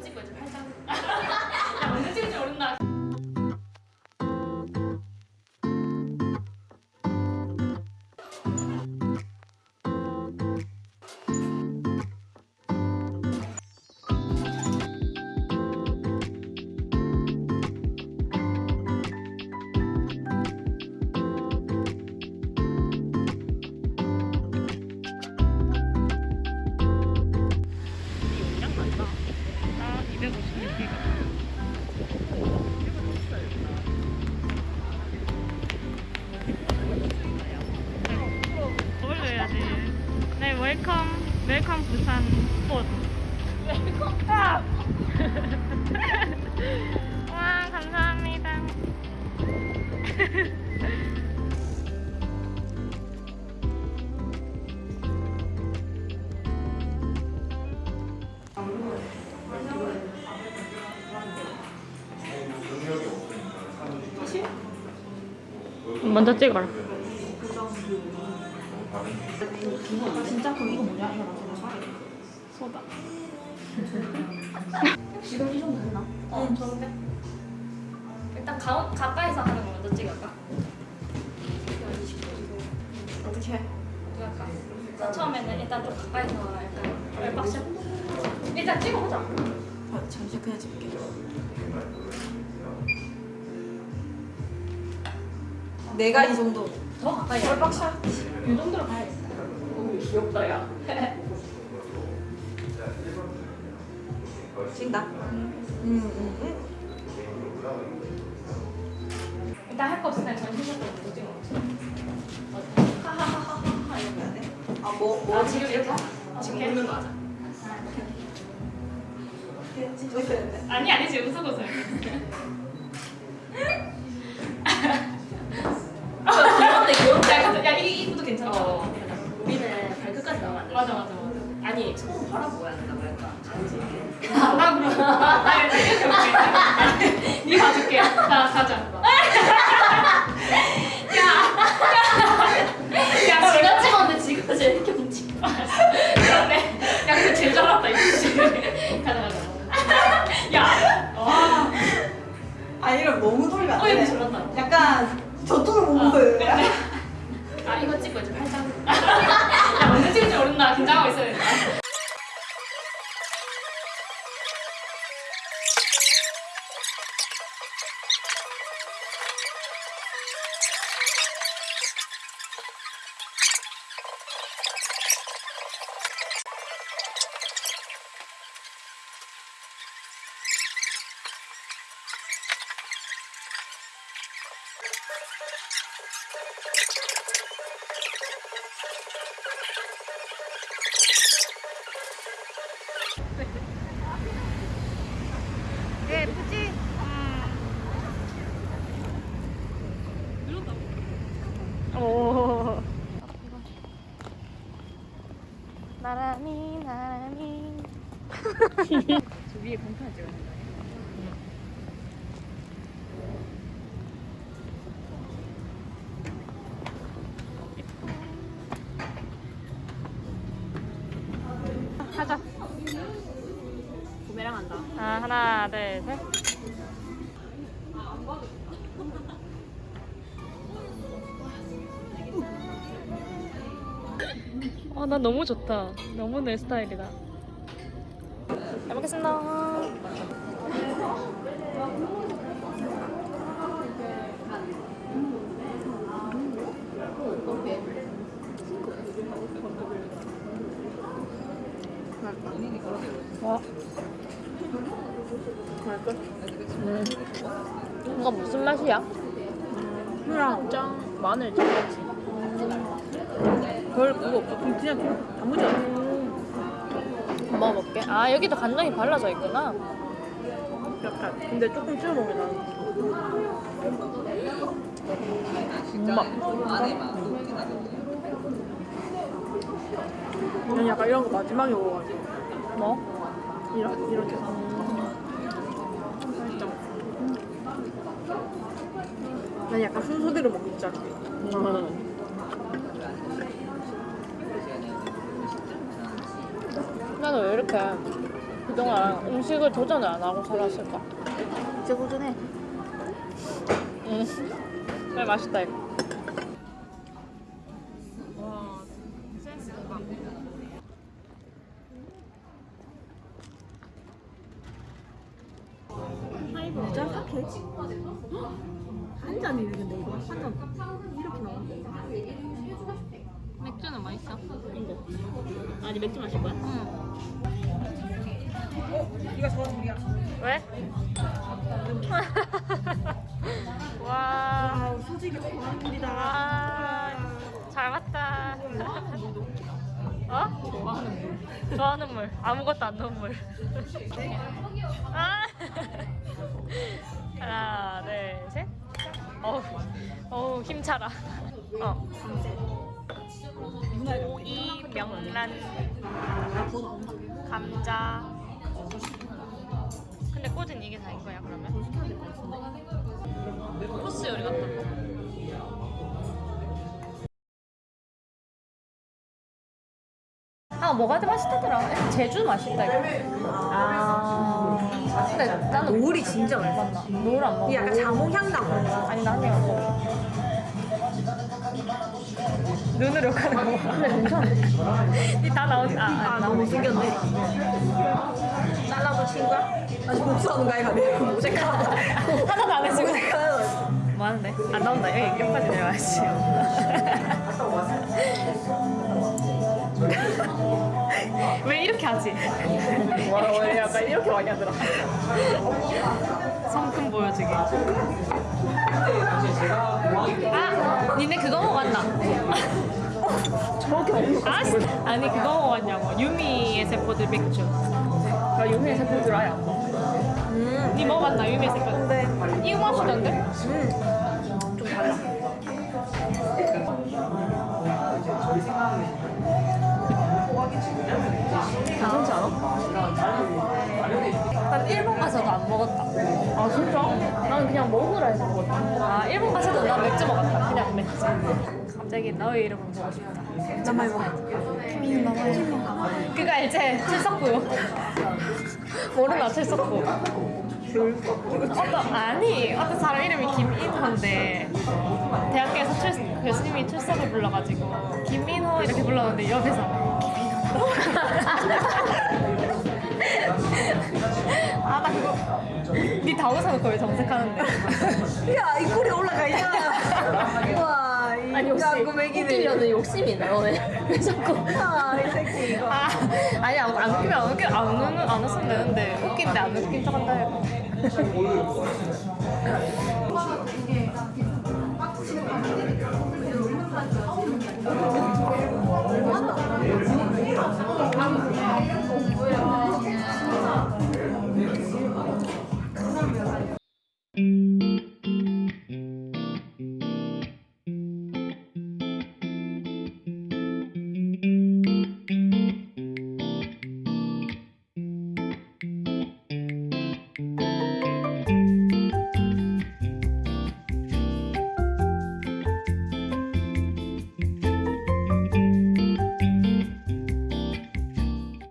찍고 이제 팔짱. 부산 스포츠. 웰컴 탑! 와, 감사합니다. 먼저 찍어라. 진짜 그럼 이거 뭐냐? 소다. 지금 이 정도 됐나? 어, 좋은데? 일단 가, 가까이서 하는 거 먼저 찍을까? 어떻게? 어떻게 할까? 자, 처음에는 일단 좀 가까이서 약간 웹박샷? 일단 찍어보자. 아, 잠시 그냥 찍게. 내가 이 정도. 더 가까이. 뻘박샷. 이 정도로 가야겠다. 오, 귀엽다, 야. 찍다. 음, 음, 음. 일단 할거때 전신샷도 먼저 찍어. 하하하하하 거 해야 돼? 아, 뭐, 뭐 아, 지금 이렇게? 지금 보는 거 하자. 있어야 돼. 아니, 아니, 지금 웃어 웃어. 귀여운데 귀여운데 야, 근데 야, 이, 이것도 괜찮아. 어 우리는 발끝까지 나오면 안 돼. 맞아, 맞아, 맞아. 아니 손 바라보아야 된다고 할까 간지 아, 나 그럼. 나 이렇게. 니 봐줄게. 자, 가자. 예쁘지? 오. 나란히 나란히. 저 위에 공판 찍어야 된다. 하나, 둘, 셋. 아, 나 너무 좋다. 너무 내 스타일이다. 잘 먹겠습니다. 이거 무슨 맛이야? 후랑 짱 마늘 짱같이. 별 그거 없어. 그냥 단무지 않아. 음. 먹어볼게. 아, 여기도 간장이 발라져 있구나. 약간. 근데 조금 찍어 먹으면 나는 엄마 난 약간 이런 거 마지막에 먹어가지고. 뭐? 이렇게 이렇게 살짝 난 약간 순서대로 먹기 잖아 나는 왜 이렇게 그동안 음식을 도전을 안 하고 살았을까? 이제 도전해. 응. 네, 맛있다 이거. 와, 센스 대박. 짠 삭해. 한 잔이 근데 이거 한 잔 이렇게 나와. 맥주는 맛있어. 이거. 아니 맥주 마실 거야? 응. 이거 저 둘이야. 왜? 와. 아 솔직히 고맙습니다. 와. 잘 봤다. 어? 좋아하는 물. 아무것도 안 넣은 물. 아. 하나, 둘, 셋. 어우, 힘차라. 어. 오이, 명란, 감자. 근데 꽂은 이게 다인 거야 그러면? 코스 요리 같다. 아 뭐가 더 맛있다더라. 제주 맛있다 이거. 아. 근데 나는 노을이 진짜 맛있어. 맞나? 노을 안 먹어. 이 약간 자몽향 나고. 아니 나한테 먹어. 눈으로 가는 거. 근데 괜찮아. 이다 나오지. 아, 아 아 너무 생겼네. 잘라도 친구야? 아니 복수하는 거야 내가 모색하는 하나도 안 해주고. 모색하는 뭐 하는데? 안 나온다. 여기 옆까지 내려와야지. 왜 이렇게 하지? 와, 왜 약간 이렇게 많이 하더라. 성큼 보여주게. 아, 니네 그거 먹었나? 아, 씨. 아니 그거 먹었냐고. 유미의 세포들 맥주. 나 용의 세포들 아예 안 먹어. 니 먹었나 유미의 세포들? 이거 맛이던데? 좀 안 먹었다. 아, 진짜? 난 그냥 먹으라 해서 먹었다. 아 일본 가서도 난 맥주 먹었다. 그냥 맥주. 갑자기 너의 이름을 보고 싶다. 나 많이 먹어. 그거 알지? 출석부. 모르나 출석부. 어떤 아니 어떤 사람 이름이 김인호인데 대학교에서 출, 교수님이 출석을 불러가지고 김민호 이렇게 불렀는데 옆에서 아 나 그거 니다 웃어놓고 왜 정색하는데 야, 이 꼴이 올라가 있잖아. 와, 이 아니 혹시. 웃기려는 욕심이 있나 너네 왜 자꾸 아, 이 새끼 이거. 아 아니 안, 안 웃기면 안 웃기 안 웃는 안 웃으면 되는데 웃긴데 안 웃긴 척 한다 해봐